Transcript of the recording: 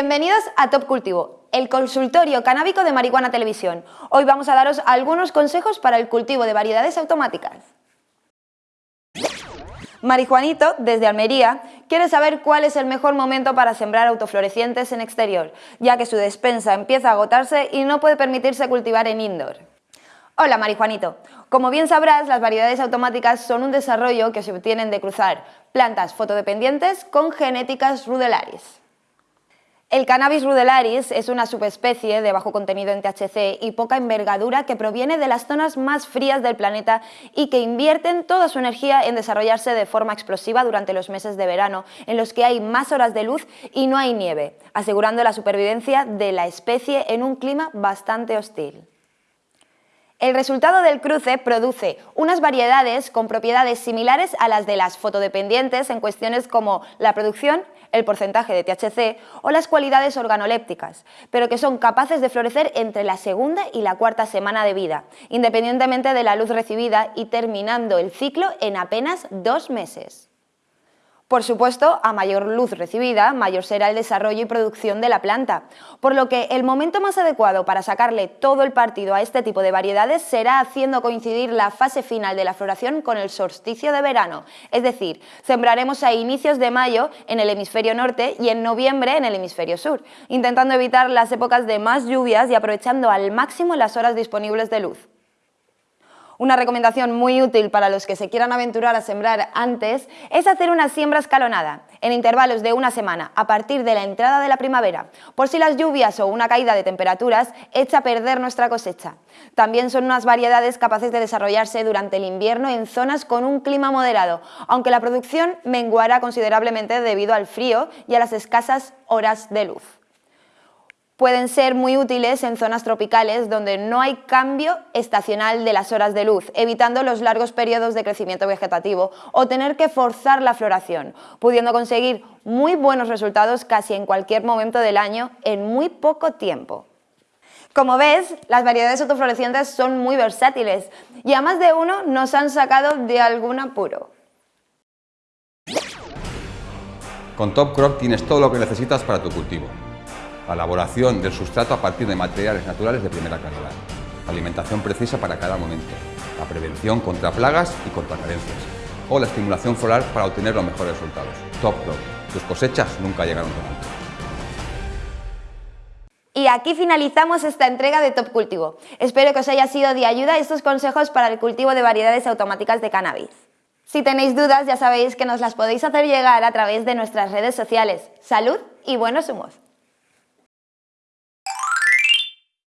Bienvenidos a Top Cultivo, el consultorio canábico de Marihuana Televisión. Hoy vamos a daros algunos consejos para el cultivo de variedades automáticas. Marijuanito, desde Almería, quiere saber cuál es el mejor momento para sembrar autoflorecientes en exterior, ya que su despensa empieza a agotarse y no puede permitirse cultivar en indoor. Hola Marijuanito, como bien sabrás, las variedades automáticas son un desarrollo que se obtienen de cruzar plantas fotodependientes con genéticas rudelaris. El cannabis rudelaris es una subespecie de bajo contenido en THC y poca envergadura que proviene de las zonas más frías del planeta y que invierten toda su energía en desarrollarse de forma explosiva durante los meses de verano, en los que hay más horas de luz y no hay nieve, asegurando la supervivencia de la especie en un clima bastante hostil. El resultado del cruce produce unas variedades con propiedades similares a las de las fotodependientes en cuestiones como la producción, el porcentaje de THC o las cualidades organolépticas, pero que son capaces de florecer entre la segunda y la cuarta semana de vida, independientemente de la luz recibida y terminando el ciclo en apenas dos meses. Por supuesto, a mayor luz recibida, mayor será el desarrollo y producción de la planta, por lo que el momento más adecuado para sacarle todo el partido a este tipo de variedades será haciendo coincidir la fase final de la floración con el solsticio de verano, es decir, sembraremos a inicios de mayo en el hemisferio norte y en noviembre en el hemisferio sur, intentando evitar las épocas de más lluvias y aprovechando al máximo las horas disponibles de luz. Una recomendación muy útil para los que se quieran aventurar a sembrar antes es hacer una siembra escalonada, en intervalos de una semana, a partir de la entrada de la primavera, por si las lluvias o una caída de temperaturas echa a perder nuestra cosecha. También son unas variedades capaces de desarrollarse durante el invierno en zonas con un clima moderado, aunque la producción menguará considerablemente debido al frío y a las escasas horas de luz pueden ser muy útiles en zonas tropicales donde no hay cambio estacional de las horas de luz, evitando los largos periodos de crecimiento vegetativo o tener que forzar la floración, pudiendo conseguir muy buenos resultados casi en cualquier momento del año en muy poco tiempo. Como ves, las variedades autoflorecientes son muy versátiles y a más de uno nos han sacado de algún apuro. Con Top Crop tienes todo lo que necesitas para tu cultivo la elaboración del sustrato a partir de materiales naturales de primera calidad, alimentación precisa para cada momento, la prevención contra plagas y contra carencias, o la estimulación floral para obtener los mejores resultados. Top Crop, tus cosechas nunca llegaron tan alto. Y aquí finalizamos esta entrega de Top Cultivo. Espero que os haya sido de ayuda estos consejos para el cultivo de variedades automáticas de cannabis. Si tenéis dudas ya sabéis que nos las podéis hacer llegar a través de nuestras redes sociales. ¡Salud y buenos humos!